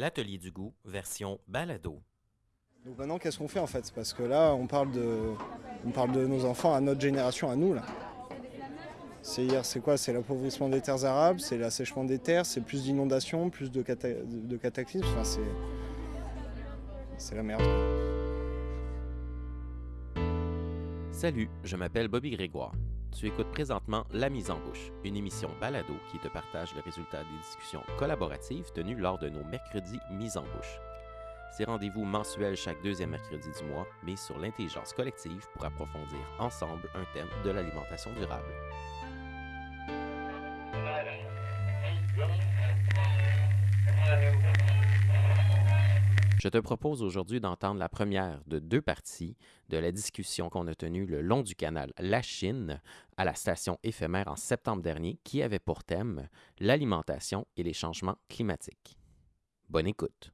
L'atelier du goût, version balado. Donc maintenant, qu'est-ce qu'on fait en fait? Parce que là, on parle, de, on parle de nos enfants, à notre génération, à nous là. C'est c'est quoi? C'est l'appauvrissement des terres arables, c'est l'assèchement des terres, c'est plus d'inondations, plus de, cata- de cataclysmes. Enfin, c'est, c'est la merde. Salut, je m'appelle Bobby Grégoire. Tu écoutes présentement La Mise en Bouche, une émission balado qui te partage le résultat des discussions collaboratives tenues lors de nos mercredis Mise en Bouche. Ces rendez-vous mensuels chaque deuxième mercredi du mois, mais sur l'intelligence collective pour approfondir ensemble un thème de l'alimentation durable. Je te propose aujourd'hui d'entendre la première de deux parties de la discussion qu'on a tenue le long du canal La Chine à la station éphémère en septembre dernier qui avait pour thème l'alimentation et les changements climatiques. Bonne écoute.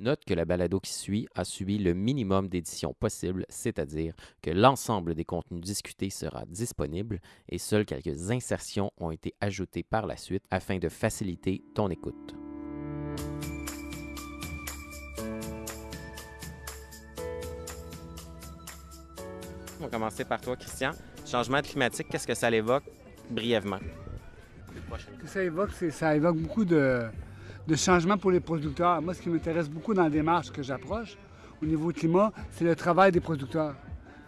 Note que la balado qui suit a subi le minimum d'éditions possible, c'est-à-dire que l'ensemble des contenus discutés sera disponible et seules quelques insertions ont été ajoutées par la suite afin de faciliter ton écoute. On va commencer par toi, Christian. Changement climatique, qu'est-ce que ça l'évoque brièvement? Que ça évoque, ça évoque beaucoup de, de changements pour les producteurs. Moi, ce qui m'intéresse beaucoup dans la démarche que j'approche au niveau climat, c'est le travail des producteurs.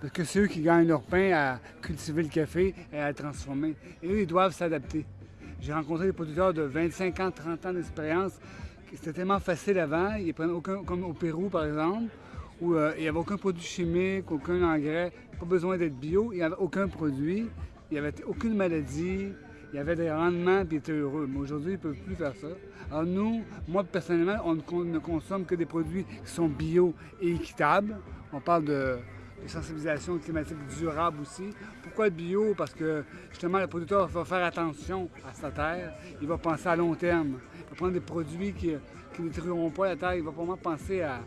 Parce que c'est eux qui gagnent leur pain à cultiver le café et à le transformer. Et eux, ils doivent s'adapter. J'ai rencontré des producteurs de 25 ans, 30 ans d'expérience. C'était tellement facile avant. Ils prennent aucun, comme au Pérou, par exemple, où euh, il n'y avait aucun produit chimique, aucun engrais, pas besoin d'être bio, il n'y avait aucun produit, il n'y avait aucune maladie, il y avait des rendements, puis ils étaient heureux. Mais aujourd'hui, ils ne peuvent plus faire ça. Alors nous, moi personnellement, on ne con- ne consomme que des produits qui sont bio et équitables. On parle de, de sensibilisation climatique durable aussi. Pourquoi bio? Parce que justement, le producteur va faire attention à sa terre. Il va penser à long terme. Il va prendre des produits qui qui ne détruiront pas la terre. Il va vraiment penser à,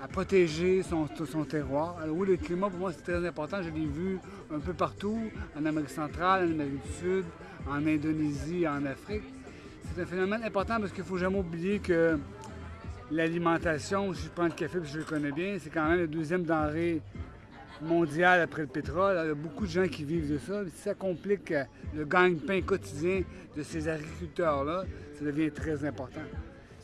à protéger son, son terroir. Alors oui, le climat, pour moi, c'est très important. Je l'ai vu un peu partout, en Amérique centrale, en Amérique du Sud, en Indonésie, en Afrique. C'est un phénomène important parce qu'il ne faut jamais oublier que l'alimentation, si je prends le café, puis je le connais bien, c'est quand même la deuxième denrée mondiale après le pétrole. Il y a beaucoup de gens qui vivent de ça. Si ça complique le gagne-pain quotidien de ces agriculteurs-là, ça devient très important.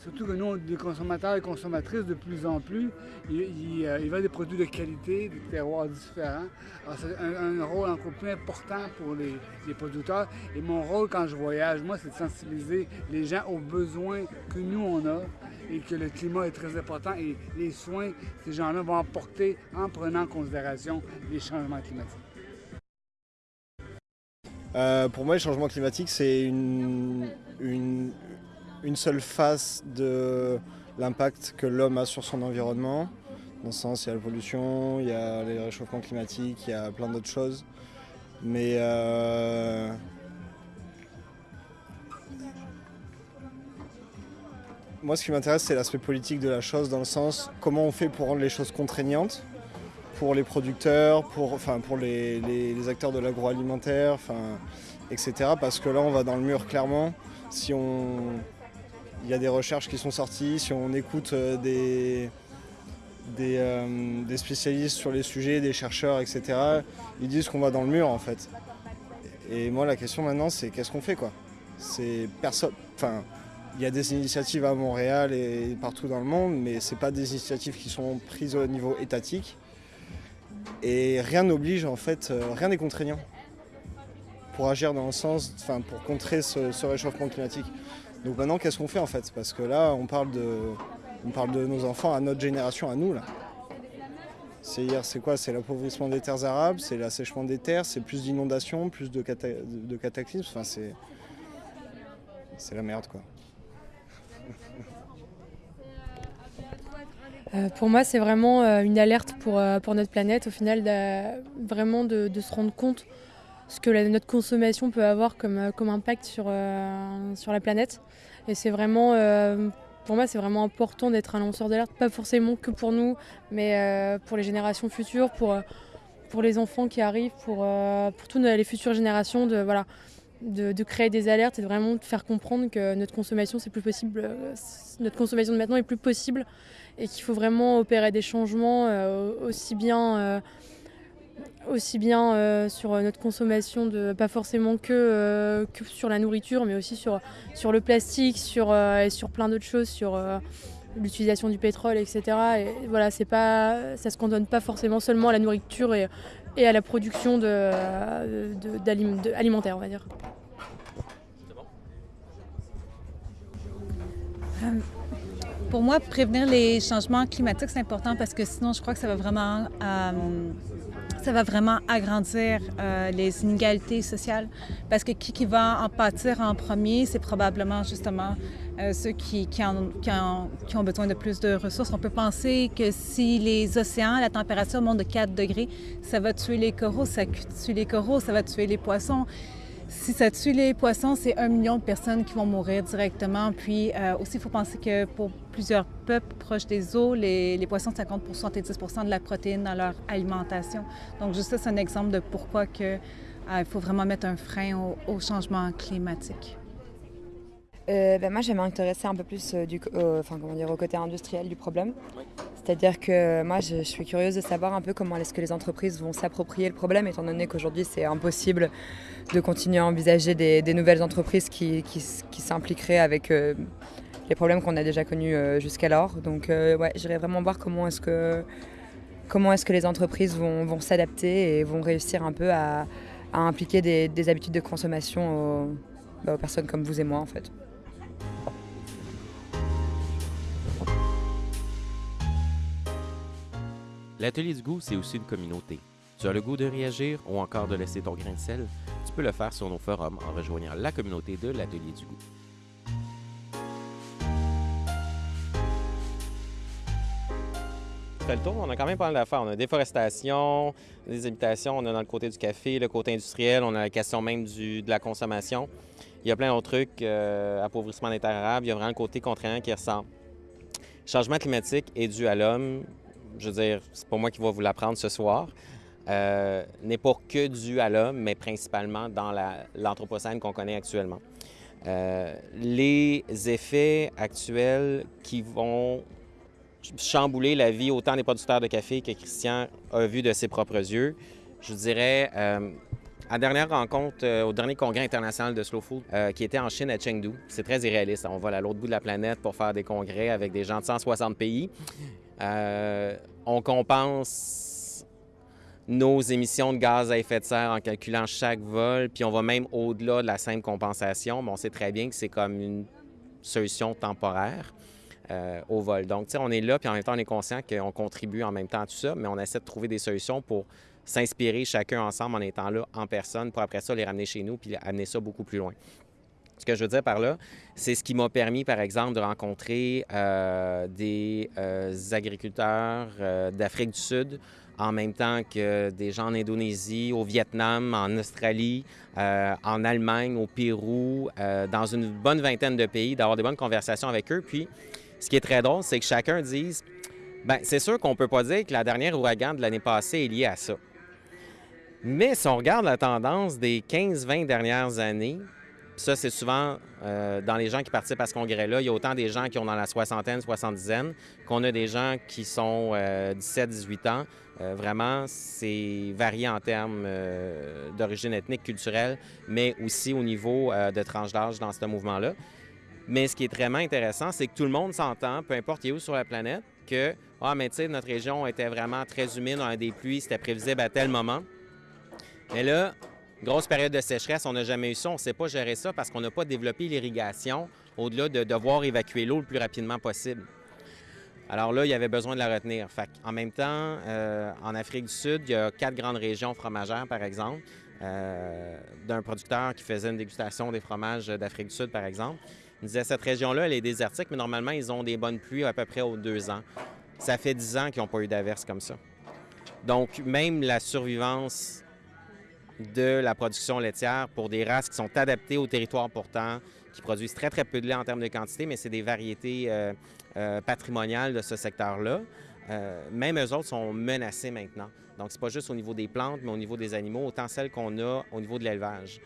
Surtout que nous, les consommateurs et consommatrices, de plus en plus, ils, euh, veulent des produits de qualité, des terroirs différents. Alors, c'est un, rôle encore plus important pour les, producteurs. Et mon rôle quand je voyage, moi, c'est de sensibiliser les gens aux besoins que nous, on a et que le climat est très important et les soins, ces gens-là vont apporter en prenant en considération les changements climatiques. Euh, pour moi, le changement climatique, c'est une, une seule face de l'impact que l'homme a sur son environnement. Dans ce sens, il y a la pollution, il y a les réchauffements climatiques, il y a plein d'autres choses. Mais euh, moi, ce qui m'intéresse, c'est l'aspect politique de la chose, dans le sens comment on fait pour rendre les choses contraignantes pour les producteurs, pour, enfin, pour les, les- les acteurs de l'agroalimentaire, enfin, etc. Parce que là, on va dans le mur clairement. Si on, il y a des recherches qui sont sorties, si on écoute euh, des, euh, des spécialistes sur les sujets, des chercheurs, etc., ils disent qu'on va dans le mur en fait. Et moi, la question maintenant, c'est qu'est-ce qu'on fait quoi? C'est personne. Enfin, il y a des initiatives à Montréal et partout dans le monde, mais c'est pas des initiatives qui sont prises au niveau étatique. Et rien n'oblige en fait, euh, rien n'est contraignant pour agir dans le sens, enfin pour contrer ce, ce réchauffement climatique. Donc maintenant, qu'est-ce qu'on fait en fait? Parce que là, on parle de, on parle de nos enfants, à notre génération, à nous là. C'est hier, c'est quoi? C'est l'appauvrissement des terres arables, c'est l'assèchement des terres, c'est plus d'inondations, plus de, cata- de, cataclysmes. Enfin, c'est, c'est la merde quoi. Euh, pour moi, c'est vraiment euh, une alerte pour, euh, pour notre planète, au final, vraiment de se rendre compte ce que notre consommation peut avoir comme, euh, impact sur, euh, sur la planète. Et c'est vraiment, euh, pour moi, c'est vraiment important d'être un lanceur d'alerte, pas forcément que pour nous, mais pour les générations futures, pour, les enfants qui arrivent, pour, toutes les futures générations, de, créer des alertes et de vraiment faire comprendre que notre consommation c'est plus possible, notre consommation de maintenant est plus possible et qu'il faut vraiment opérer des changements aussi bien, aussi bien sur notre consommation de pas forcément que, que, sur la nourriture mais aussi sur, sur le plastique sur, et sur plein d'autres choses sur l'utilisation du pétrole etc et voilà c'est pas ça se cantonne pas forcément seulement à la nourriture et, et à la production de, de, alimentaire, on va dire. Euh, pour moi, prévenir les changements climatiques, c'est important parce que sinon, je crois que ça va vraiment, euh, ça va vraiment agrandir euh, les inégalités sociales. Parce que qui, va en pâtir en premier, c'est probablement justement euh, ceux qui, qui, ont, besoin de plus de ressources. On peut penser que si les océans, la température monte de 4 degrés, ça va tuer les coraux. Ça tue les coraux, ça va tuer les poissons. Si ça tue les poissons, c'est un million de personnes qui vont mourir directement. Puis euh, aussi, il faut penser que pour plusieurs peuples proches des eaux, les, poissons, ça compte pour 70% de la protéine dans leur alimentation. Donc juste ça, c'est un exemple de pourquoi que, euh, il faut vraiment mettre un frein au changement climatique. Euh, ben moi, j'aime m'intéresser un peu plus euh, du, enfin, comment dire, au côté industriel du problème. C'est-à-dire que moi, je, suis curieuse de savoir un peu comment est-ce que les entreprises vont s'approprier le problème, étant donné qu'aujourd'hui, c'est impossible de continuer à envisager des, nouvelles entreprises qui, qui, s'impliqueraient avec euh, les problèmes qu'on a déjà connus jusqu'alors. Donc, ouais, j'irais vraiment voir comment est-ce que, comment est-ce que les entreprises vont, vont s'adapter et vont réussir un peu à, impliquer des, des, habitudes de consommation aux, bah, aux personnes comme vous et moi, en fait. L'atelier du goût, c'est aussi une communauté. Tu as le goût de réagir ou encore de laisser ton grain de sel? Tu peux le faire sur nos forums en rejoignant la communauté de l'atelier du goût. fait le tour. On a quand même pas mal d'affaires. On a déforestation, des habitations, on a dans le côté du café, le côté industriel, on a la question même de la consommation. Il y a plein d'autres trucs, euh, appauvrissement des terres arables, il y a vraiment le côté contraignant qui ressent. Changement climatique est dû à l'homme, je veux dire, c'est pas moi qui vais vous l'apprendre ce soir, euh, n'est pas que dû à l'homme, mais principalement dans l'anthropocène qu'on connaît actuellement. Euh, les effets actuels qui vont chambouler la vie autant des producteurs de café que Christian a vu de ses propres yeux, je dirais, euh, à dernière rencontre, au dernier congrès international de Slow Food, qui était en Chine à Chengdu, c'est très irréaliste. On va à l'autre bout de la planète pour faire des congrès avec des gens de 160 pays. Euh, on compense nos émissions de gaz à effet de serre en calculant chaque vol, puis on va même au-delà de la simple compensation, mais on sait très bien que c'est comme une solution temporaire euh, au vol. Donc, on est là, puis en même temps, on est conscient qu'on contribue en même temps à tout ça, mais on essaie de trouver des solutions pour s'inspirer chacun ensemble en étant là en personne, pour après ça les ramener chez nous, puis amener ça beaucoup plus loin. Ce que je veux dire par là, c'est ce qui m'a permis, par exemple, de rencontrer euh, des euh, agriculteurs euh, d'Afrique du Sud en même temps que des gens en Indonésie, au Vietnam, en Australie, en Allemagne, au Pérou, dans une bonne vingtaine de pays, d'avoir des bonnes conversations avec eux. Puis, ce qui est très drôle, c'est que chacun dise, ben c'est sûr qu'on ne peut pas dire que la dernière ouragan de l'année passée est liée à ça. Mais si on regarde la tendance des 15-20 dernières années, ça, c'est souvent euh, dans les gens qui participent à ce congrès-là. Il y a autant des gens qui ont dans la soixantaine, soixante-dizaine, qu'on a des gens qui sont 17, euh, 18 ans. Euh, vraiment, c'est varié en termes d'origine ethnique, culturelle, mais aussi au niveau de tranche d'âge dans ce mouvement-là. Mais ce qui est vraiment intéressant, c'est que tout le monde s'entend, peu importe où sur la planète, que, ah, mais tu sais, notre région était vraiment très humide, on a des pluies, c'était prévisible à tel moment. Mais là, Grosse période de sécheresse, on n'a jamais eu ça, on ne sait pas gérer ça parce qu'on n'a pas développé l'irrigation au-delà de devoir évacuer l'eau le plus rapidement possible. Alors là, il y avait besoin de la retenir. en même temps, euh, en Afrique du Sud, il y a quatre grandes régions fromagères, par exemple, euh, d'un producteur qui faisait une dégustation des fromages d'Afrique du Sud, par exemple. Il disait cette région-là, elle est désertique, mais normalement, ils ont des bonnes pluies à peu près aux deux ans. Ça fait dix ans qu'ils n'ont pas eu d'averse comme ça. Donc, même la survivance de la production laitière pour des races qui sont adaptées au territoire pourtant, qui produisent très, très peu de lait en termes de quantité, mais c'est des variétés euh, euh, patrimoniales de ce secteur-là. Euh, même eux autres sont menacés maintenant. Donc, c'est pas juste au niveau des plantes, mais au niveau des animaux, autant celles qu'on a au niveau de l'élevage.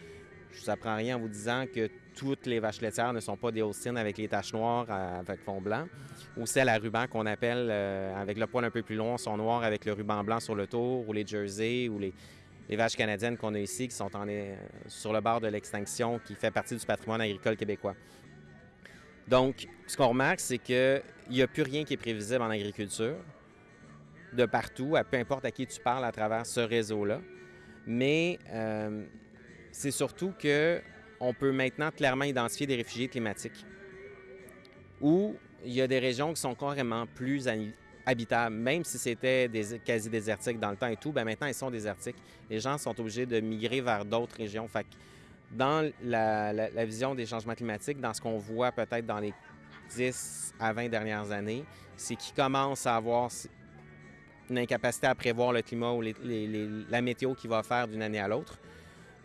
Je vous apprends rien en vous disant que toutes les vaches laitières ne sont pas des Holstein avec les taches noires avec fond blanc, ou celles à ruban qu'on appelle avec le poil un peu plus long sont noires avec le ruban blanc sur le tour, ou les Jersey, ou les, les vaches canadiennes qu'on a ici qui sont en, sur le bord de l'extinction, qui fait partie du patrimoine agricole québécois. Donc, ce qu'on remarque, c'est qu'il n'y a plus rien qui est prévisible en agriculture, de partout, à peu importe à qui tu parles à travers ce réseau-là. Mais euh, c'est surtout qu'on peut maintenant clairement identifier des réfugiés climatiques, où il y a des régions qui sont carrément plus habitables, même si c'était quasi désertiques dans le temps et tout, bien maintenant ils sont désertiques. Les gens sont obligés de migrer vers d'autres régions. Fait dans la, vision des changements climatiques, dans ce qu'on voit peut-être dans les 10 à 20 dernières années, c'est qu'ils commencent à avoir une incapacité à prévoir le climat ou la météo qui va faire d'une année à l'autre.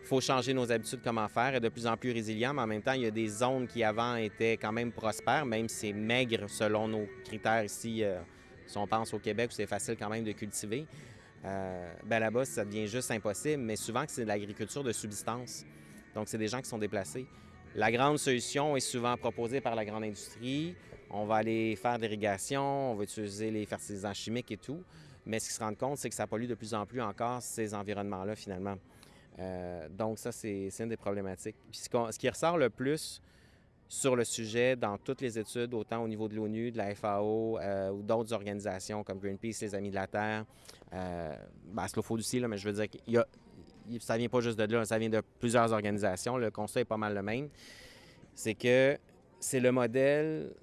Il faut changer nos habitudes, comment faire, et de plus en plus résilient, mais en même temps, il y a des zones qui avant étaient quand même prospères, même si c'est maigre selon nos critères ici, euh, si on pense au Québec où c'est facile quand même de cultiver. Euh, ben là-bas, ça devient juste impossible, mais souvent c'est de l'agriculture de subsistance. Donc, c'est des gens qui sont déplacés. La grande solution est souvent proposée par la grande industrie. On va aller faire l'irrigation, on va utiliser les fertilisants chimiques et tout. Mais ce qu'ils se rendent compte, c'est que ça pollue de plus en plus encore ces environnements-là, finalement. Euh, donc, ça, c'est une des problématiques. Puis ce, qui ressort le plus sur le sujet dans toutes les études, autant au niveau de l'ONU, de la FAO euh, ou d'autres organisations comme Greenpeace, les Amis de la Terre, euh, ben, Slow Food aussi, là, mais je veux dire qu'il y a ça vient pas juste de là, ça vient de plusieurs organisations. Le constat est pas mal le même. C'est que c'est le modèle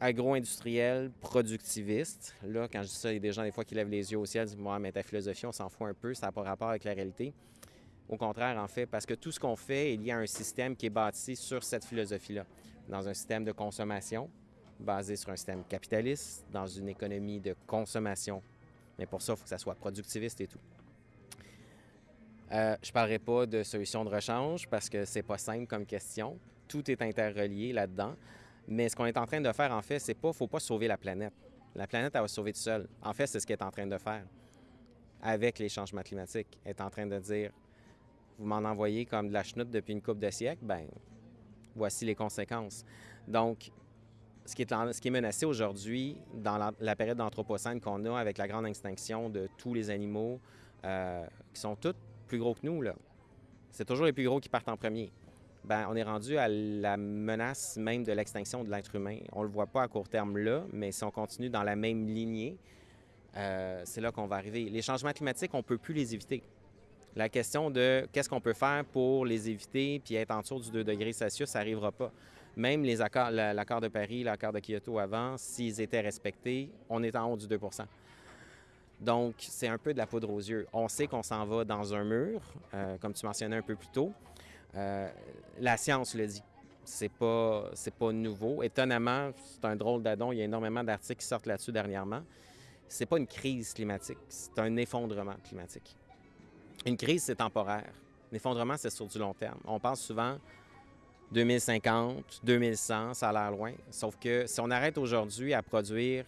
agro-industriel productiviste. Là, quand je dis ça, il y a des gens des fois qui lèvent les yeux au ciel et disent Moi, mais ta philosophie, on s'en fout un peu, ça n'a pas rapport avec la réalité. Au contraire, en fait, parce que tout ce qu'on fait est lié à un système qui est bâti sur cette philosophie-là, dans un système de consommation basé sur un système capitaliste, dans une économie de consommation. Mais pour ça, il faut que ça soit productiviste et tout. Euh, je ne parlerai pas de solution de rechange parce que c'est pas simple comme question. Tout est interrelié là-dedans. Mais ce qu'on est en train de faire, en fait, c'est pas, faut pas sauver la planète. La planète, elle va se sauver toute seule. En fait, c'est ce qu'elle est en train de faire avec les changements climatiques. Elle est en train de dire, vous m'en envoyez comme de la chenoute depuis une coupe de siècle, ben voici les conséquences. Donc, ce qui est, menacé aujourd'hui dans la, période d'anthropocène qu'on a avec la grande extinction de tous les animaux, euh, qui sont tous plus gros que nous. C'est toujours les plus gros qui partent en premier. Ben, on est rendu à la menace même de l'extinction de l'être humain. On ne le voit pas à court terme là, mais si on continue dans la même lignée, euh, c'est là qu'on va arriver. Les changements climatiques, on ne peut plus les éviter. La question de qu'est-ce qu'on peut faire pour les éviter puis être en dessous du 2 degrés Celsius, ça n'arrivera pas. Même les accords, l'accord de Paris, l'accord de Kyoto avant, s'ils étaient respectés, on est en haut du 2 donc, c'est un peu de la poudre aux yeux. On sait qu'on s'en va dans un mur, euh, comme tu mentionnais un peu plus tôt. Euh, la science le dit. C'est pas, c'est pas nouveau. Étonnamment, c'est un drôle d'adon. Il y a énormément d'articles qui sortent là-dessus dernièrement. C'est pas une crise climatique, c'est un effondrement climatique. Une crise, c'est temporaire. L'effondrement, c'est sur du long terme. On pense souvent 2050, 2100, ça a l'air loin. Sauf que si on arrête aujourd'hui à produire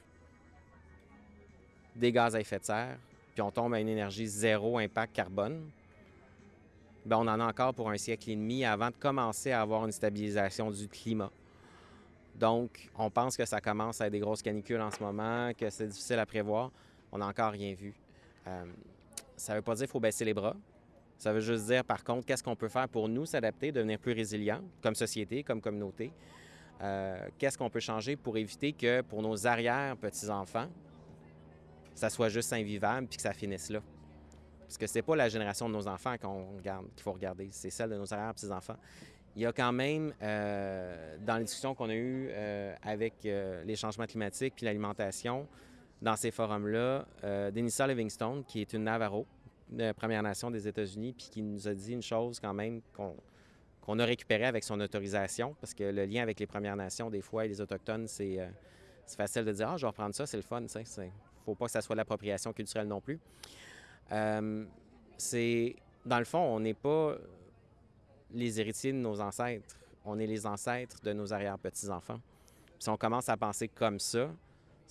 des gaz à effet de serre, puis on tombe à une énergie zéro impact carbone, bien, on en a encore pour un siècle et demi avant de commencer à avoir une stabilisation du climat. Donc, on pense que ça commence à être des grosses canicules en ce moment, que c'est difficile à prévoir. On n'a encore rien vu. Euh, ça ne veut pas dire qu'il faut baisser les bras. Ça veut juste dire, par contre, qu'est-ce qu'on peut faire pour nous s'adapter, devenir plus résilients comme société, comme communauté? Euh, qu'est-ce qu'on peut changer pour éviter que pour nos arrière-petits-enfants, ça soit juste invivable puis que ça finisse là? Parce que c'est pas la génération de nos enfants qu'on regarde, qu'il faut regarder, c'est celle de nos arrière-petits-enfants. Il y a quand même, euh, dans les discussions qu'on a eues euh, avec les changements climatiques puis l'alimentation, dans ces forums-là, Denisa Livingstone, qui est une Navarro, de Première Nation des États-Unis, puis qui nous a dit une chose quand même qu'on a récupérée avec son autorisation, parce que le lien avec les Premières Nations, des fois, et les Autochtones, c'est facile de dire Ah, je vais reprendre ça, c'est le fun, tu sais faut pas que ça soit l'appropriation culturelle non plus. Euh, c'est, dans le fond, on n'est pas les héritiers de nos ancêtres, on est les ancêtres de nos arrière-petits-enfants. Si on commence à penser comme ça,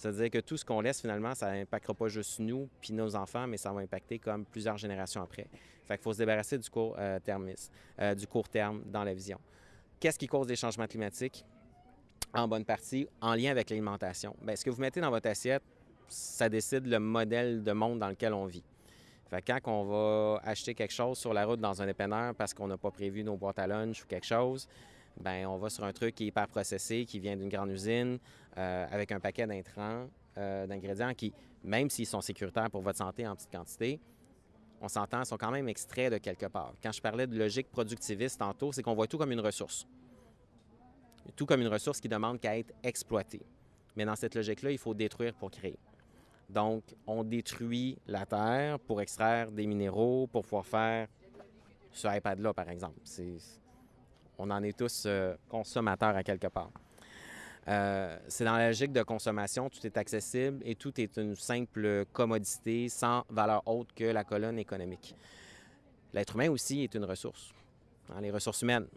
C'est-à-dire que tout ce qu'on laisse, finalement, ça n'impactera pas juste nous puis nos enfants, mais ça va impacter comme plusieurs générations après. Fait qu'il faut se débarrasser du court, euh, euh, du court terme dans la vision. Qu'est-ce qui cause les changements climatiques? En bonne partie, en lien avec l'alimentation. Bien, ce que vous mettez dans votre assiette, ça décide le modèle de monde dans lequel on vit. Fait quand on va acheter quelque chose sur la route dans un dépanneur parce qu'on n'a pas prévu nos boîtes à lunch ou quelque chose, ben on va sur un truc qui est hyper processé, qui vient d'une grande usine, euh, avec un paquet d'intrants, euh, d'ingrédients qui, même s'ils sont sécuritaires pour votre santé en petite quantité, on s'entend, sont quand même extraits de quelque part. Quand je parlais de logique productiviste tantôt, c'est qu'on voit tout comme une ressource. Tout comme une ressource qui demande qu'à être exploitée. Mais dans cette logique-là, il faut détruire pour créer. Donc, on détruit la terre pour extraire des minéraux, pour pouvoir faire ce iPad-là, par exemple. On en est tous euh, consommateurs à quelque part. Euh, c'est dans la logique de consommation, tout est accessible et tout est une simple commodité sans valeur autre que la colonne économique. L'être humain aussi est une ressource. Hein, les ressources humaines,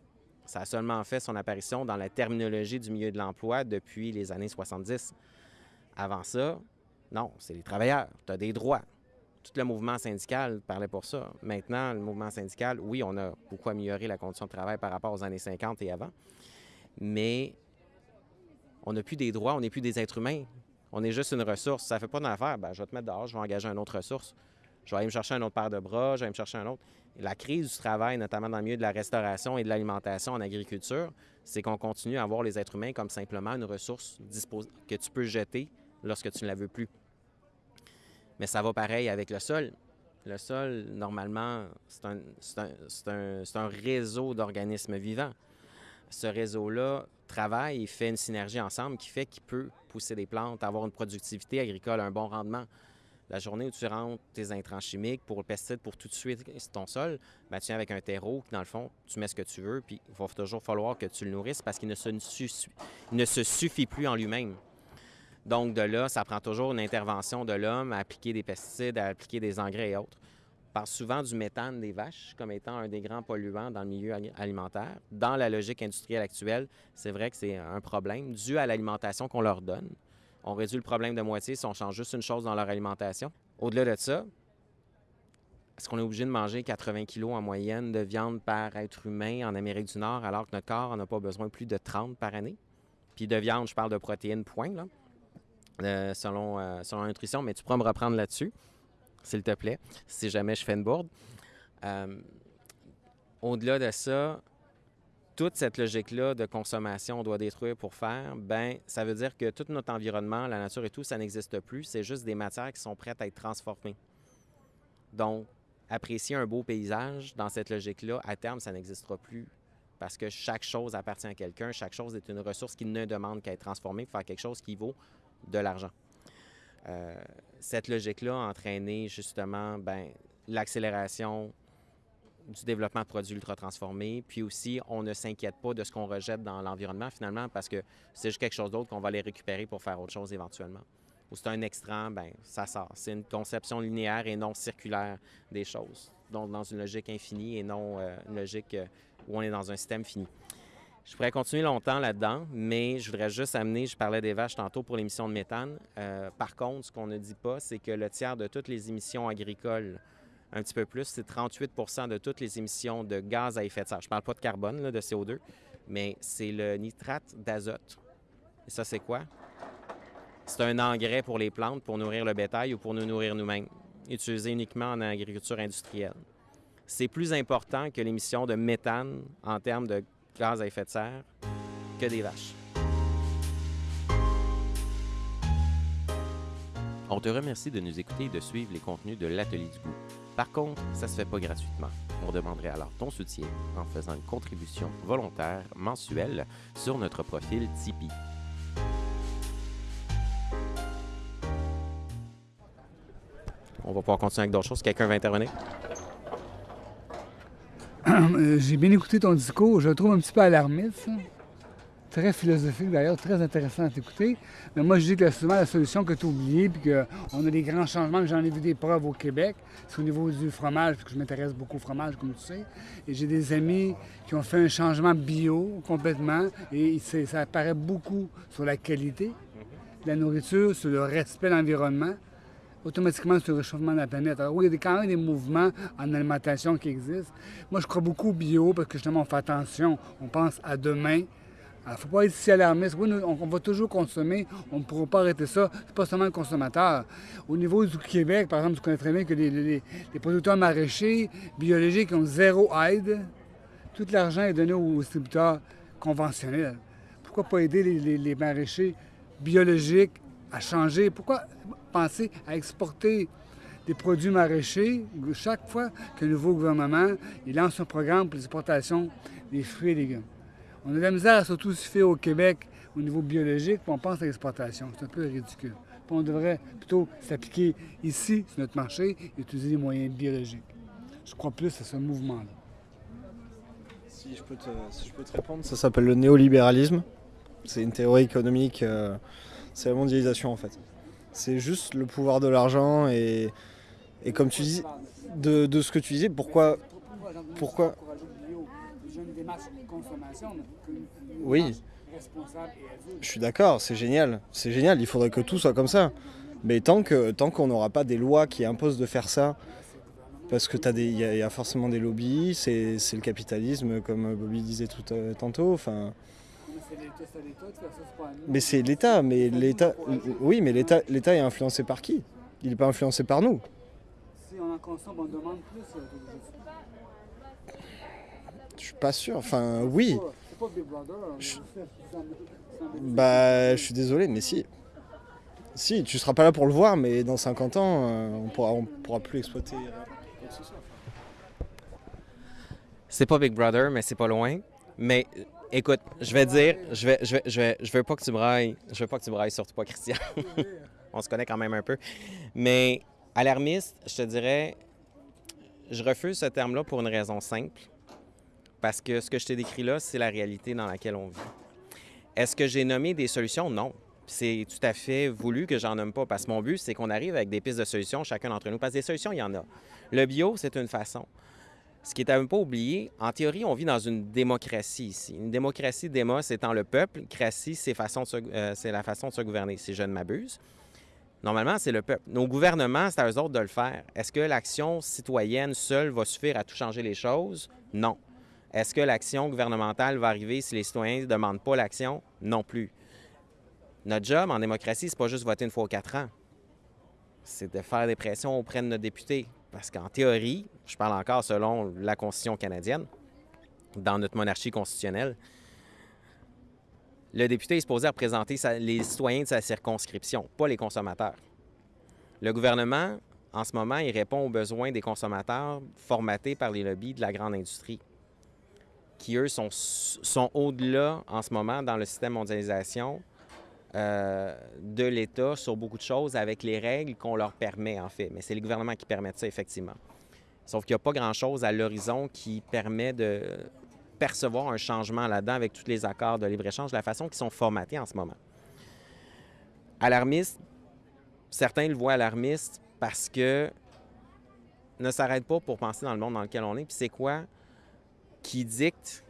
ça a seulement fait son apparition dans la terminologie du milieu de l'emploi depuis les années 70. Avant ça, non, c'est les travailleurs. Tu as des droits. Tout le mouvement syndical parlait pour ça. Maintenant, le mouvement syndical, oui, on a beaucoup amélioré la condition de travail par rapport aux années 50 et avant, mais on n'a plus des droits, on n'est plus des êtres humains. On est juste une ressource. Ça ne fait pas d'affaire. Ben, je vais te mettre dehors, je vais engager une autre ressource. Je vais aller me chercher un autre paire de bras, je vais aller me chercher un autre. La crise du travail, notamment dans le milieu de la restauration et de l'alimentation en agriculture, c'est qu'on continue à voir les êtres humains comme simplement une ressource que tu peux jeter lorsque tu ne la veux plus. Mais ça va pareil avec le sol. Le sol, normalement, c'est un, réseau d'organismes vivants. Ce réseau-là travaille et fait une synergie ensemble qui fait qu'il peut pousser des plantes, avoir une productivité agricole, un bon rendement. La journée où tu rentres tes intrants chimiques pour le pesticide pour tout de suite ton sol, ben, tu viens avec un terreau dans le fond, tu mets ce que tu veux, puis il va toujours falloir que tu le nourrisses parce qu'il ne se suffit plus en lui-même. Donc, de là, ça prend toujours une intervention de l'homme à appliquer des pesticides, à appliquer des engrais et autres. On parle souvent du méthane des vaches comme étant un des grands polluants dans le milieu alimentaire. Dans la logique industrielle actuelle, c'est vrai que c'est un problème dû à l'alimentation qu'on leur donne. On réduit le problème de moitié si on change juste une chose dans leur alimentation. Au-delà de ça, est-ce qu'on est obligé de manger 80 kilos en moyenne de viande par être humain en Amérique du Nord alors que notre corps n'en a pas besoin plus de 30 par année? Puis de viande, je parle de protéines, point. Euh, selon, euh, mais tu pourras me reprendre là-dessus, s'il te plaît, si jamais je fais une bourde. Euh, au-delà de ça, toute cette logique-là de consommation, on doit détruire pour faire, ben ça veut dire que tout notre environnement, la nature et tout, ça n'existe plus. C'est juste des matières qui sont prêtes à être transformées. Donc, apprécier un beau paysage dans cette logique-là, à terme, ça n'existera plus. Parce que chaque chose appartient à quelqu'un, chaque chose est une ressource qui ne demande qu'à être transformée pour faire quelque chose qui vaut de l'argent. Euh, cette logique-là a entraîné justement ben, l'accélération du développement de produits ultra transformés. Puis aussi, on ne s'inquiète pas de ce qu'on rejette dans l'environnement finalement parce que c'est juste quelque chose d'autre qu'on va les récupérer pour faire autre chose éventuellement. Ou c'est un extrant, ben ça sort. C'est une conception linéaire et non circulaire des choses. Donc dans une logique infinie et non euh, une logique euh, où on est dans un système fini. Je pourrais continuer longtemps là-dedans, mais je voudrais juste amener, je parlais des vaches tantôt pour l'émission de méthane. Euh, par contre, ce qu'on ne dit pas, c'est que le tiers de toutes les émissions agricoles, un petit peu plus, c'est 38% de toutes les émissions de gaz à effet de serre. Je ne parle pas de carbone, de CO2, mais c'est le nitrate d'azote. Et ça, c'est quoi? C'est un engrais pour les plantes, pour nourrir le bétail ou pour nous nourrir nous-mêmes, utilisé uniquement en agriculture industrielle. C'est plus important que l'émission de méthane en termes de gaz à effet de serre que des vaches. On te remercie de nous écouter et de suivre les contenus de l'Atelier du goût. Par contre, ça se fait pas gratuitement. On demanderait alors ton soutien en faisant une contribution volontaire mensuelle sur notre profil Tipeee. On va pouvoir continuer avec d'autres choses. Quelqu'un va intervenir? Euh, j'ai bien écouté ton discours. Je le trouve un petit peu alarmiste. Très philosophique d'ailleurs, très intéressant à t'écouter. Mais moi, je dis que souvent la solution que tu as oubliée, puis qu'on a des grands changements, j'en ai vu des preuves au Québec, c'est au niveau du fromage, parce que je m'intéresse beaucoup au fromage, comme tu sais. Et j'ai des amis qui ont fait un changement bio complètement, et ça apparaît beaucoup sur la qualité. la nourriture, sur le respect de l'environnement, automatiquement sur le réchauffement de la planète. Alors oui, il y a quand même des mouvements en alimentation qui existent. Moi, je crois beaucoup au bio parce que justement, on fait attention, on pense à demain. Il ne faut pas être si alarmiste. Oui, on, va toujours consommer, on ne pourra pas arrêter ça. C'est pas seulement le consommateur. Au niveau du Québec, par exemple, tu connais très bien que les, producteurs maraîchers biologiques ont zéro aide. Tout l'argent est donné aux distributeurs conventionnels. Pourquoi pas aider les maraîchers biologiques à changer? Pourquoi penser à exporter des produits maraîchers chaque fois que le nouveau gouvernement il lance un programme pour l'exportation des fruits et légumes? On a de la misère à surtout se faire au Québec au niveau biologique, puis on pense à l'exportation. C'est un peu ridicule. on devrait plutôt s'appliquer ici, sur notre marché, et utiliser les moyens biologiques. Je crois plus à ce mouvement-là. Si je peux te, répondre, ça s'appelle le néolibéralisme. C'est une théorie économique, euh, c'est la mondialisation en fait. C'est juste le pouvoir de l'argent et, comme tu dis, de, ce que tu disais, pourquoi, pourquoi? Oui. Je suis d'accord, c'est génial. C'est génial, il faudrait que tout soit comme ça. Mais tant qu'on tant qu'on n'aura pas des lois qui imposent de faire ça, parce que il y, a forcément des lobbies, c'est le capitalisme, comme Bobby disait tout euh, tantôt. Enfin, mais c'est l'État, mais l'État, oui, mais l'État, l'État est influencé par qui? Il n'est pas influencé par nous. Si on en consomme, on demande plus. Euh, je suis pas sûr. Enfin, oui. Je... Bah, je suis désolé, mais si. Si, tu seras pas là pour le voir, mais dans 50 ans, euh, on pourra, on pourra plus exploiter C'est pas Big Brother, mais c'est pas loin. Mais écoute, je vais dire, je vais, je vais, je vais, je veux pas que tu brailles, je veux pas que tu brailles, surtout pas Christian. on se connaît quand même un peu. Mais alarmiste, je te dirais, je refuse ce terme-là pour une raison simple. Parce que ce que je t'ai décrit là, c'est la réalité dans laquelle on vit. Est-ce que j'ai nommé des solutions? Non. C'est tout à fait voulu que j'en nomme pas, parce que mon but, c'est qu'on arrive avec des pistes de solutions, chacun d'entre nous. Parce que des solutions, il y en a. Le bio, c'est une façon. Ce qui est à ne pas oublier, en théorie, on vit dans une démocratie ici. Une démocratie, démos étant le peuple, cratie, c'est euh, la façon de se gouverner, si je ne m'abuse. Normalement, c'est le peuple. Nos gouvernements, c'est à eux autres de le faire. Est-ce que l'action citoyenne seule va suffire à tout changer les choses? Non. Est-ce que l'action gouvernementale va arriver si les citoyens ne demandent pas l'action? Non plus. Notre job en démocratie, c'est pas juste voter une fois aux quatre ans. C'est de faire des pressions auprès de nos députés. Parce qu'en théorie, je parle encore selon la Constitution canadienne, dans notre monarchie constitutionnelle, le député est supposé représenter les citoyens de sa circonscription, pas les consommateurs. Le gouvernement, en ce moment, il répond aux besoins des consommateurs formatés par les lobbies de la grande industrie qui, eux, sont, sont au-delà en ce moment dans le système mondialisation euh, de l'État sur beaucoup de choses avec les règles qu'on leur permet, en fait. Mais c'est les gouvernements qui permettent ça, effectivement. Sauf qu'il n'y a pas grand-chose à l'horizon qui permet de percevoir un changement là-dedans avec tous les accords de libre-échange, la façon qu'ils sont formatés en ce moment. Alarmiste, certains le voient alarmiste parce que ne s'arrête pas pour penser dans le monde dans lequel on est. Puis c'est quoi? qui dicte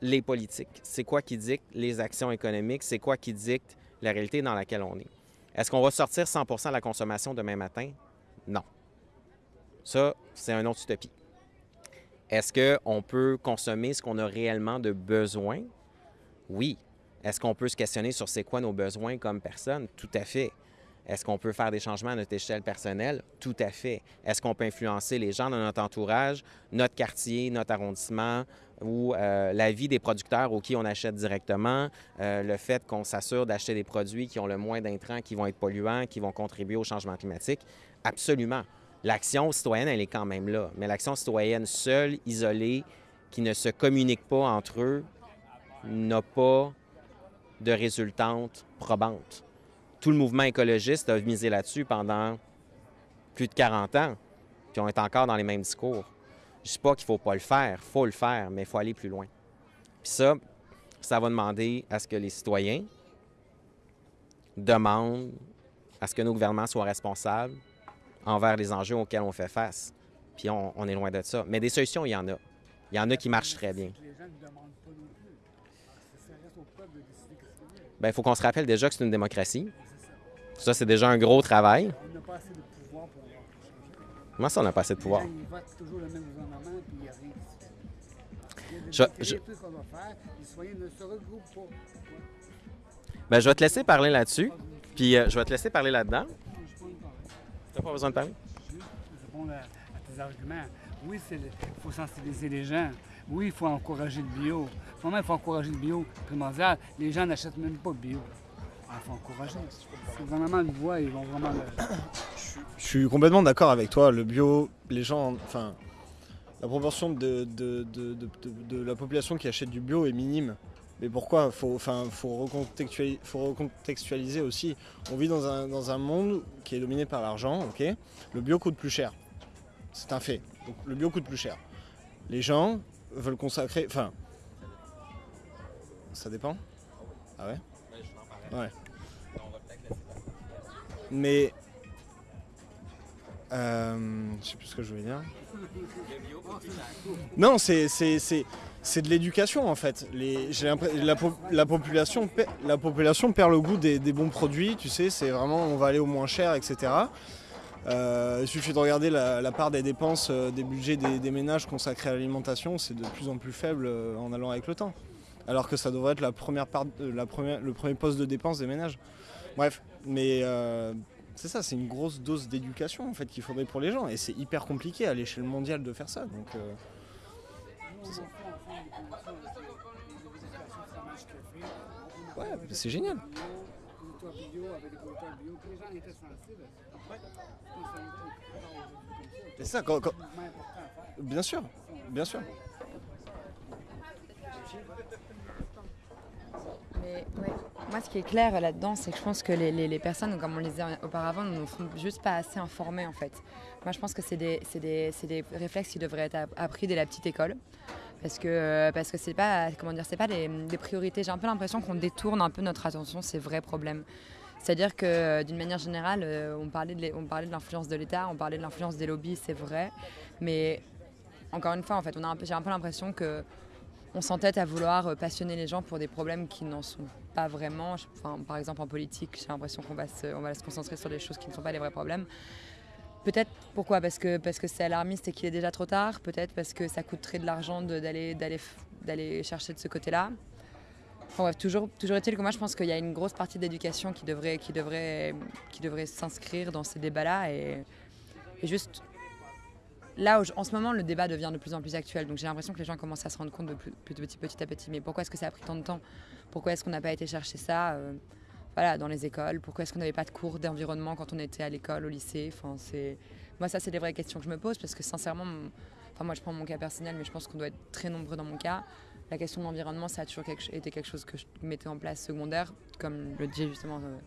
les politiques? C'est quoi qui dicte les actions économiques? C'est quoi qui dicte la réalité dans laquelle on est? Est-ce qu'on va sortir 100 de la consommation demain matin? Non. Ça, c'est un autre utopie. Est-ce qu'on peut consommer ce qu'on a réellement de besoin? Oui. Est-ce qu'on peut se questionner sur c'est quoi nos besoins comme personne? Tout à fait. Est-ce qu'on peut faire des changements à notre échelle personnelle? Tout à fait. Est-ce qu'on peut influencer les gens de notre entourage, notre quartier, notre arrondissement ou euh, la vie des producteurs aux qui on achète directement, euh, le fait qu'on s'assure d'acheter des produits qui ont le moins d'intrants, qui vont être polluants, qui vont contribuer au changement climatique? Absolument. L'action citoyenne, elle est quand même là. Mais l'action citoyenne seule, isolée, qui ne se communique pas entre eux, n'a pas de résultante probante tout le mouvement écologiste a misé là-dessus pendant plus de 40 ans, puis on est encore dans les mêmes discours. Je ne dis pas qu'il ne faut pas le faire, il faut le faire, mais il faut aller plus loin. Puis ça, ça va demander à ce que les citoyens demandent à ce que nos gouvernements soient responsables envers les enjeux auxquels on fait face. Puis on, est loin de ça. Mais des solutions, il y en a. Il y en a qui marchent très bien. ben, il faut qu'on se rappelle déjà que c'est une démocratie. Ça, c'est déjà un gros travail. On n'a pas assez de pouvoir pour changer. Comment ça, on n'a pas assez de pouvoir? Ils votent toujours le même gouvernement, puis il n'y a rien qui se fait. Je- je- qu'on va faire, les citoyens ne se regroupent pas. Ben, je vais te laisser parler là-dessus. Puis euh, je vais te laisser parler là-dedans. Je suis pas d'accord. T'as pas besoin de parler? Juste répondre à, à tes arguments. Oui, il faut sensibiliser les gens. Oui, il faut encourager le bio. Il faut encourager le bio primordial. Les gens n'achètent même pas de bio. Il faut encourager. Le gouvernement le voit, ils vont vraiment le... Je suis complètement d'accord avec toi. Le bio, les gens, enfin, la proportion de, de, de- de- la population qui achète du bio est minime. Mais pourquoi? Faut, faut, recontextualiser, faut recontextualiser aussi. On vit dans un, dans un monde qui est dominé par l'argent, ok? Le bio coûte plus cher. C'est un fait. Donc, le bio coûte plus cher. Les gens veulent consacrer. Enfin. Ça dépend Ah ouais? Ouais. Mais. Euh, je sais plus ce que je voulais dire. Non, c'est c'est- c'est- c'est de l'éducation en fait. Les, la, po- la, population, pe- la population perd le goût des, des bons produits, tu sais, c'est vraiment on va aller au moins cher, etc. Euh, il suffit de regarder la, la part des dépenses, euh, des budgets des, des ménages consacrés à l'alimentation, c'est de plus en plus faible euh, en allant avec le temps. Alors que ça devrait être la première part, la première, le premier poste de dépense des ménages. Bref, mais euh, c'est ça, c'est une grosse dose d'éducation en fait qu'il faudrait pour les gens et c'est hyper compliqué à l'échelle mondiale de faire ça. Donc, euh, ouais, c'est génial. C'est ça, quand- bien sûr, bien sûr. Moi, ce qui est clair là-dedans, c'est que je pense que les, les- les personnes, comme on le disait auparavant, ne nous font juste pas assez informés en fait. Moi, je pense que c'est des, réflexes qui devraient être app- appris dès la petite école. Parce que parce que c'est pas comment dire c'est pas des, priorités. J'ai un peu l'impression qu'on détourne un peu notre attention ces vrais problèmes. C'est-à-dire que euh, d'une manière générale, euh, on parlait de l'influence de l'État, on parlait de l'influence des lobbies, c'est vrai. Mais encore une fois, en fait, j'ai un peu l'impression que on s'entête à vouloir euh, passionner les gens pour des problèmes qui n'en sont pas vraiment. Par exemple, en politique, j'ai l'impression qu'on va, se, concentrer sur des choses qui ne sont pas les vrais problèmes. Peut-être pourquoi? Parce que parce que c'est alarmiste et qu'il est déjà trop tard? Peut-être parce que ça coûterait de l'argent d'aller d'aller chercher de ce côté-là? Enfin, bref, toujours, toujours est-il que moi je pense qu'il y a une grosse partie d'éducation qui devrait, qui devrait, qui devrait s'inscrire dans ces débats-là et juste là, en ce moment, le débat devient de plus en plus actuel. Donc j'ai l'impression que les gens commencent à se rendre compte de plus, petit, petit à petit. Mais pourquoi est-ce que ça a pris tant de temps? Pourquoi est-ce qu'on n'a pas été chercher ça euh, voilà, dans les écoles? Pourquoi est-ce qu'on n'avait pas de cours d'environnement quand on était à l'école, au lycée? Enfin. Moi, ça, c'est des vraies questions que je me pose parce que sincèrement, enfin, moi, je prends mon cas personnel, mais je pense qu'on doit être très nombreux dans mon cas. La question de l'environnement, ça a toujours été quelque chose que je mettais en place secondaire, comme le dit justement euh,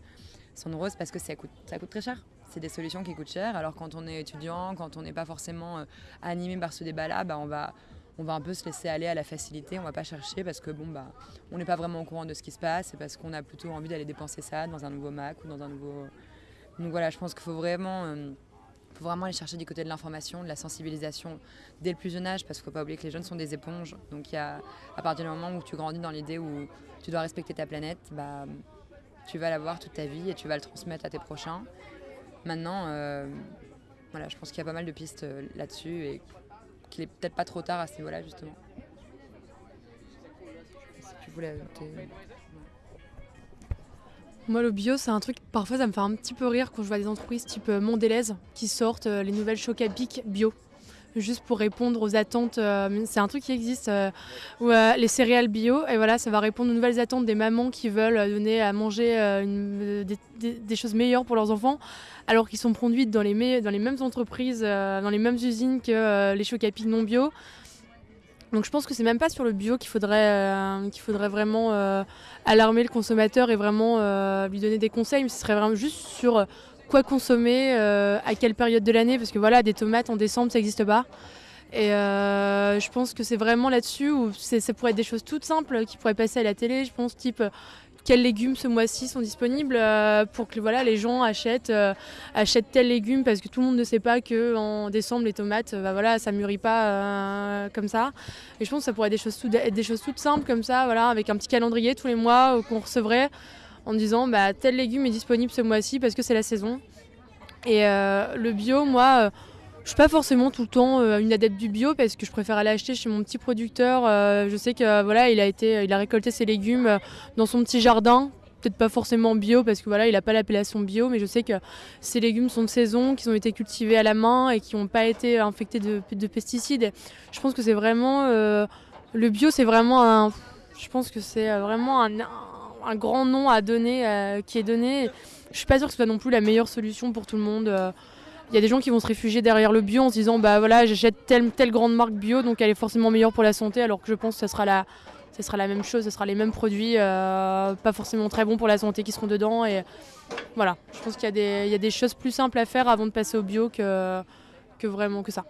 parce que ça coûte très cher. C'est des solutions qui coûtent cher. Alors quand on est étudiant, quand on n'est pas forcément euh, animé par ce débat-là, bah, on, va, on va un peu se laisser aller à la facilité. On va pas chercher parce que bon, bah, on n'est pas vraiment au courant de ce qui se passe et parce qu'on a plutôt envie d'aller dépenser ça dans un nouveau Mac ou dans un nouveau. Donc voilà, je pense qu'il faut vraiment. euh, faut vraiment aller chercher du côté de l'information, de la sensibilisation dès le plus jeune âge, parce qu'il ne faut pas oublier que les jeunes sont des éponges. Donc y a, à partir du moment où tu grandis dans l'idée où tu dois respecter ta planète, bah, tu vas l'avoir toute ta vie et tu vas le transmettre à tes prochains. Maintenant, euh, voilà, je pense qu'il y a pas mal de pistes euh, là-dessus et qu'il est peut-être pas trop tard à ce niveau-là, justement. Si tu voulais ajouter. Moi, le bio, c'est un truc, parfois, ça me fait un petit peu rire quand je vois des entreprises type euh, Mondelez qui sortent euh, les nouvelles chocs à pic bio. Juste pour répondre aux attentes. euh, c'est un truc qui existe, euh, les céréales bio, et voilà, ça va répondre aux nouvelles attentes des mamans qui veulent euh, donner à manger des, choses meilleures pour leurs enfants, alors qu'ils sont produites dans les, mêmes entreprises, dans les mêmes usines que les chocs non bio. Donc je pense que c'est même pas sur le bio qu'il faudrait, qu'il faudrait vraiment alarmer le consommateur et vraiment lui donner des conseils, mais ce serait vraiment juste sur quoi consommer, euh, à quelle période de l'année, parce que voilà, des tomates en décembre, ça n'existe pas. Et euh, je pense que c'est vraiment là-dessus où ça pourrait être des choses toutes simples qui pourraient passer à la télé, je pense, type euh, quels légumes ce mois-ci sont disponibles pour que voilà, les gens achètent, achètent tel légume parce que tout le monde ne sait pas qu'en décembre les tomates, bah, voilà, ça mûrit pas comme ça. Et je pense que ça pourrait être des choses, être des choses toutes simples comme ça, voilà, avec un petit calendrier tous les mois qu'on recevrait en disant bah, tel légume est disponible ce mois-ci parce que c'est la saison. Et le bio, moi je suis pas forcément tout le temps euh, une adepte du bio parce que je préfère aller acheter chez mon petit producteur. Euh, je sais que voilà, il a été, il a récolté ses légumes euh, dans son petit jardin. Peut-être pas forcément bio parce que voilà, il n'a pas l'appellation bio, mais je sais que ces légumes sont de saison, qu'ils ont été cultivés à la main et qui n'ont pas été infectés de, pesticides. je pense que c'est vraiment le bio, c'est vraiment un, je pense que c'est vraiment un, un, grand nom à donner qui est donné. Je suis pas sûre que ce soit non plus la meilleure solution pour tout le monde. Il y a des gens qui vont se réfugier derrière le bio en se disant bah voilà j'achète telle, telle grande marque bio donc elle est forcément meilleure pour la santé alors que je pense que ce sera la, sera la même chose, ce sera les mêmes produits, euh, pas forcément très bons pour la santé qui seront dedans. Et voilà, je pense qu'il y, y, a des choses plus simples à faire avant de passer au bio que, que vraiment que ça.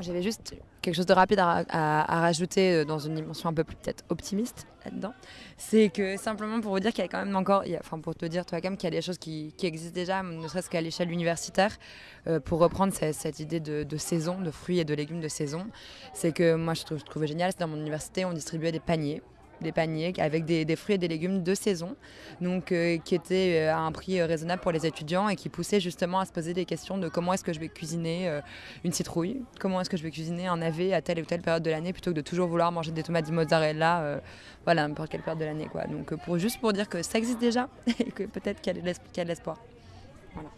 J'avais juste quelque chose de rapide à, rajouter euh, dans une dimension un peu plus peut-être optimiste là-dedans. C'est que simplement pour vous dire qu'il y a quand même encore, enfin pour te dire toi quand même qu'il y a des choses qui, existent déjà, ne serait-ce qu'à l'échelle universitaire, euh, pour reprendre cette, idée de, saison, de fruits et de légumes de saison. C'est que moi je, je trouvais génial, c'est dans mon université on distribuait des paniers des paniers avec des, fruits et des légumes de saison, donc euh, qui étaient euh, à un prix euh, raisonnable pour les étudiants et qui poussaient justement à se poser des questions de comment est-ce que je vais cuisiner une citrouille, comment est-ce que je vais cuisiner un navet à telle ou telle période de l'année plutôt que de toujours vouloir manger des tomates de mozzarella, voilà, n'importe quelle période de l'année. Quoi. Donc pour, juste pour dire que ça existe déjà et que peut-être qu'il y a de l'espoir. Voilà.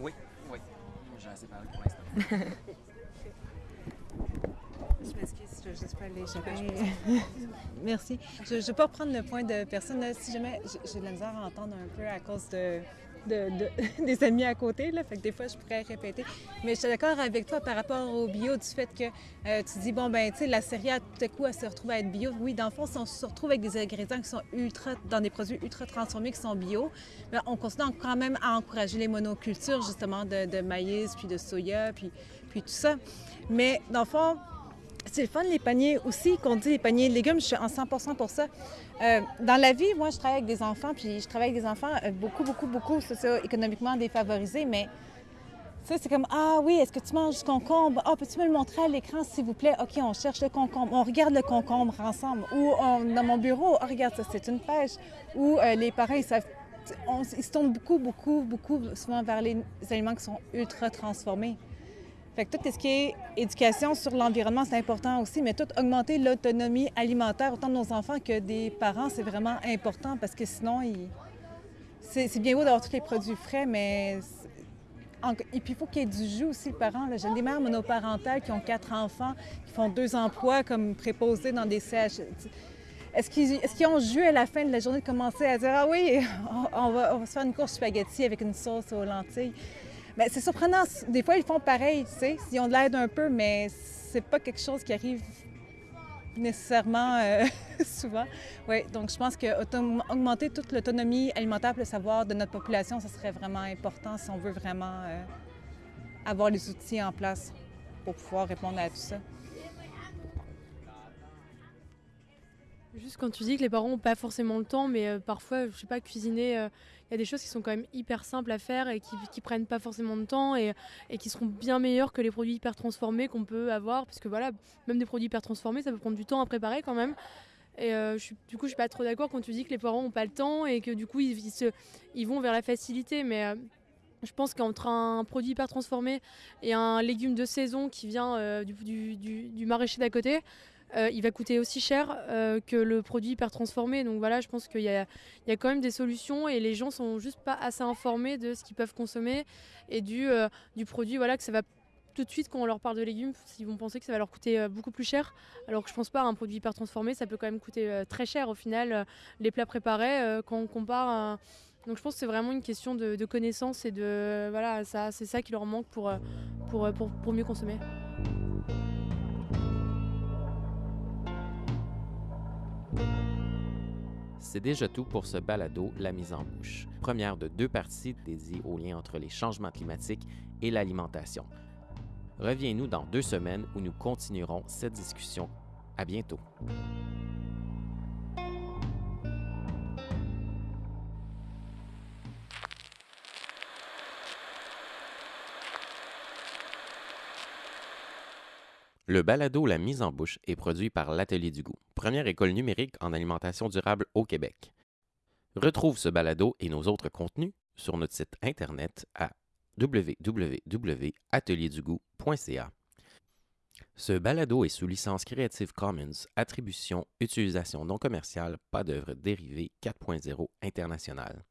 Oui, oui, j'ai assez parlé pour l'instant. Merci. Je ne vais pas reprendre le point de personne. Si jamais j'ai de la misère à entendre un peu à cause de, des amis à côté, là, fait que des fois je pourrais répéter. Mais je suis d'accord avec toi par rapport au bio, du fait que euh, tu dis, bon, ben, tu sais, la céréale, tout à coup, elle se retrouve à être bio. Oui, dans le fond, on se retrouve avec des ingrédients qui sont ultra, dans des produits ultra transformés qui sont bio, mais on continue quand même à encourager les monocultures, justement, de, maïs, puis de soya, puis, puis tout ça. Mais dans le fond, c'est le fun, les paniers aussi, qu'on dit les paniers de légumes, je suis en 100% pour ça. Euh, dans la vie, moi, je travaille avec des enfants, puis je travaille avec des enfants euh, beaucoup, beaucoup, beaucoup socio-économiquement défavorisés, mais ça, c'est comme Ah oui, est-ce que tu manges du concombre? Ah, peux-tu me le montrer à l'écran, s'il vous plaît? OK, on cherche le concombre. On regarde le concombre ensemble. Ou dans mon bureau, oh, regarde ça, c'est une pêche. Ou euh, les parents, savent. ils se tournent beaucoup, beaucoup, beaucoup souvent vers les aliments qui sont ultra transformés. Fait que tout ce qui est éducation sur l'environnement, c'est important aussi, mais tout augmenter l'autonomie alimentaire, autant de nos enfants que des parents, c'est vraiment important parce que sinon, c'est bien beau d'avoir tous les produits frais, mais et puis il faut qu'il y ait du jus aussi, les parents. J'ai des mères monoparentales qui ont quatre enfants, qui font deux emplois comme préposés dans des CH. Est-ce qu'ils ont jus à la fin de la journée de commencer à dire Ah oui, on va, on va se faire une course spaghetti avec une sauce aux lentilles? Mais c'est surprenant. Des fois, ils font pareil, tu sais. Ils ont de l'aide un peu, mais c'est pas quelque chose qui arrive nécessairement euh, souvent. Oui, donc je pense qu'augmenter toute l'autonomie alimentaire, le savoir de notre population, ce serait vraiment important si on veut vraiment euh, avoir les outils en place pour pouvoir répondre à tout ça. Juste quand tu dis que les parents n'ont pas forcément le temps, mais euh, parfois, je sais pas, cuisiner y a des choses qui sont quand même hyper simples à faire et qui, qui prennent pas forcément de temps et, qui seront bien meilleures que les produits hyper transformés qu'on peut avoir. Parce que voilà, même des produits hyper transformés, ça peut prendre du temps à préparer quand même. Et euh, du coup, je suis pas trop d'accord quand tu dis que les parents n'ont pas le temps et que du coup, ils vont vers la facilité. Mais euh, je pense qu'entre un produit hyper transformé et un légume de saison qui vient euh, du, du, du, du, maraîcher d'à côté, euh, il va coûter aussi cher euh, que le produit hyper transformé. Donc voilà, je pense qu'il y, a, quand même des solutions et les gens sont juste pas assez informés de ce qu'ils peuvent consommer et du, euh, du produit. Voilà, que ça va tout de suite quand on leur parle de légumes, ils vont penser que ça va leur coûter beaucoup plus cher. Alors que je pense pas, un produit hyper transformé, ça peut quand même coûter très cher au final. les plats préparés, quand on compare. Donc je pense que c'est vraiment une question de, de connaissance et de voilà, ça, c'est ça qui leur manque pour, pour, pour mieux consommer. C'est déjà tout pour ce balado La mise en bouche, première de deux parties dédiées au lien entre les changements climatiques et l'alimentation. Reviens-nous dans deux semaines où nous continuerons cette discussion À bientôt. Le balado La mise en bouche est produit par l'Atelier du goût, première école numérique en alimentation durable au Québec. Retrouve ce balado et nos autres contenus sur notre site internet à www.atelierdugoût.ca. Ce balado est sous licence Creative Commons, attribution, utilisation non commerciale, pas d'œuvre dérivée 4.0 internationale.